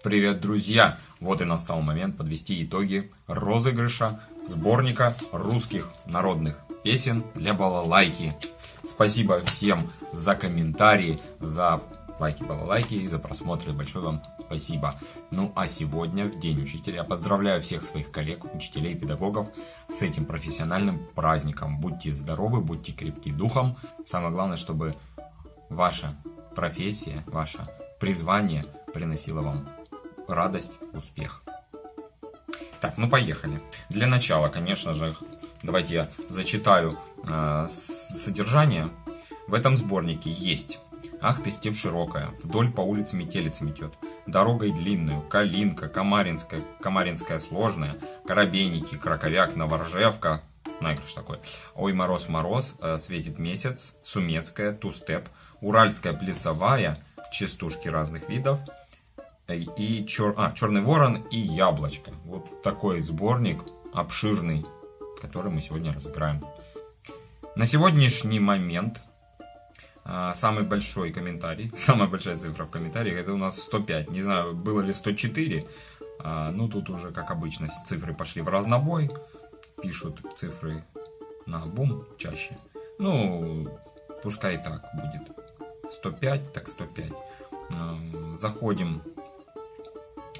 Привет, друзья! Вот и настал момент подвести итоги розыгрыша сборника русских народных песен для балалайки. Спасибо всем за комментарии, за лайки, балалайки и за просмотры. Большое вам спасибо. Ну а сегодня, в День Учителя, поздравляю всех своих коллег, учителей педагогов с этим профессиональным праздником. Будьте здоровы, будьте крепки духом. Самое главное, чтобы ваша профессия, ваше призвание приносило вам радость, успех. Так, ну поехали. Для начала, конечно же, давайте я зачитаю э, содержание. В этом сборнике есть Ах ты, степь широкая, вдоль по улице метелица метет. Дорогой длинную, Калинка, Камаринская, Камаринская сложная, Коробейники, Краковяк, Новоржевка, наигрыш такой. Ой, мороз, мороз, э, светит месяц, Сумецкая, Тустеп, Уральская плясовая, частушки разных видов, и чер... а, Черный ворон и Яблочко. Вот такой сборник обширный, который мы сегодня разыграем. На сегодняшний момент а, самый большой комментарий, самая большая цифра в комментариях, это у нас 105. Не знаю, было ли 104, а, ну тут уже, как обычно, цифры пошли в разнобой. Пишут цифры на бум чаще. Ну, пускай так будет. 105, так 105. А, заходим,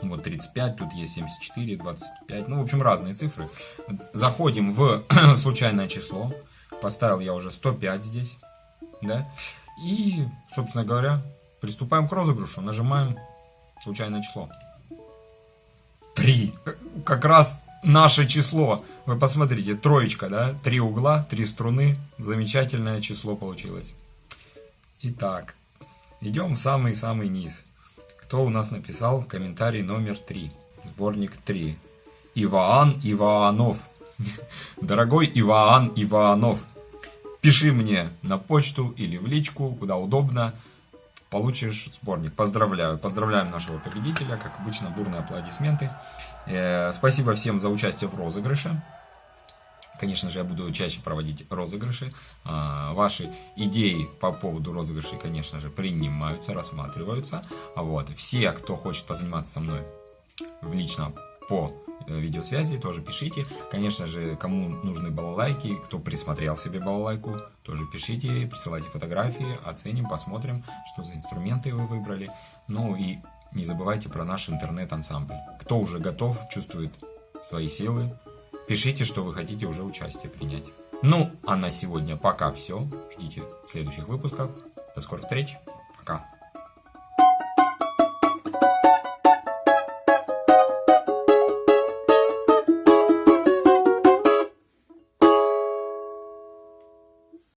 вот 35, тут есть 74, 25, ну, в общем, разные цифры. Заходим в случайное число. Поставил я уже 105 здесь да, и, собственно говоря, приступаем к розыгрышу, нажимаем случайное число. Три. Как раз наше число. Вы посмотрите, троечка, да, три угла, три струны, замечательное число получилось. Итак, идем в самый-самый низ. Кто у нас написал комментарий номер три? Сборник 3. Иваан Иванов. Дорогой Иваан Иванов, Пиши мне на почту или в личку, куда удобно. Получишь сборник. Поздравляю. Поздравляем нашего победителя. Как обычно, бурные аплодисменты. Э, спасибо всем за участие в розыгрыше. Конечно же, я буду чаще проводить розыгрыши. А, ваши идеи по поводу розыгрышей, конечно же, принимаются, рассматриваются. А вот все, кто хочет позаниматься со мной в лично по Э, видеосвязи, тоже пишите. Конечно же, кому нужны балалайки, кто присмотрел себе балалайку, тоже пишите, присылайте фотографии, оценим, посмотрим, что за инструменты вы выбрали. Ну и не забывайте про наш интернет-ансамбль. Кто уже готов, чувствует свои силы, пишите, что вы хотите уже участие принять. Ну, а на сегодня пока все. Ждите следующих выпусков. До скорых встреч. Пока.